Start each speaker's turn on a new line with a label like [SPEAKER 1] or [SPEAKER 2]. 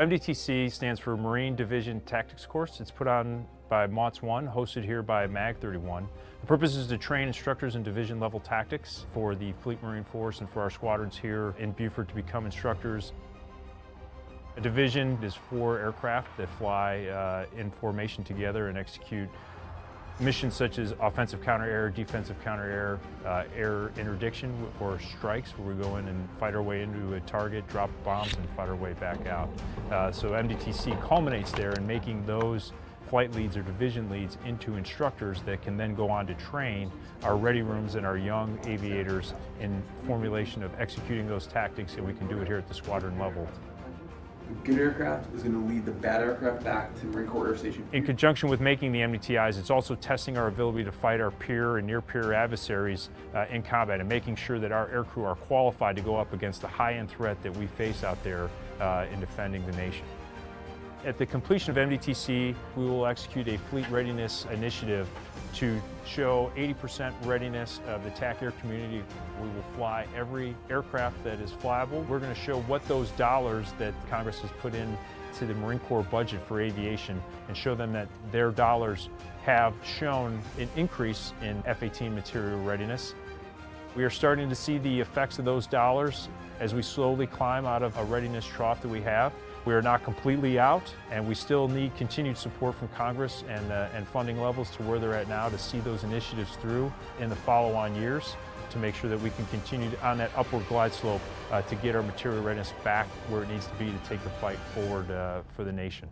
[SPEAKER 1] MDTC stands for Marine Division Tactics Course. It's put on by MAWTS 1, hosted here by MAG 31. The purpose is to train instructors in division level tactics for the Fleet Marine Force and for our squadrons here in Beaufort to become instructors. A division is four aircraft that fly uh, in formation together and execute missions such as offensive counter-air, defensive counter-air, uh, air interdiction or strikes where we go in and fight our way into a target, drop bombs and fight our way back out. Uh, so MDTC culminates there in making those flight leads or division leads into instructors that can then go on to train our ready rooms and our young aviators in formulation of executing those tactics and we can do it here at the squadron level.
[SPEAKER 2] Good aircraft is going to lead the bad aircraft back to Marine Corps Air Station.
[SPEAKER 1] In conjunction with making the MDTIs, it's also testing our ability to fight our peer and near-peer adversaries uh, in combat and making sure that our aircrew are qualified to go up against the high-end threat that we face out there uh, in defending the nation. At the completion of MDTC, we will execute a fleet readiness initiative to show 80% readiness of the TAC air community. We will fly every aircraft that is flyable. We're going to show what those dollars that Congress has put in to the Marine Corps budget for aviation and show them that their dollars have shown an increase in F-18 material readiness. We are starting to see the effects of those dollars as we slowly climb out of a readiness trough that we have. We are not completely out, and we still need continued support from Congress and, uh, and funding levels to where they're at now to see those initiatives through in the follow-on years to make sure that we can continue on that upward glide slope uh, to get our material readiness back where it needs to be to take the fight forward uh, for the nation.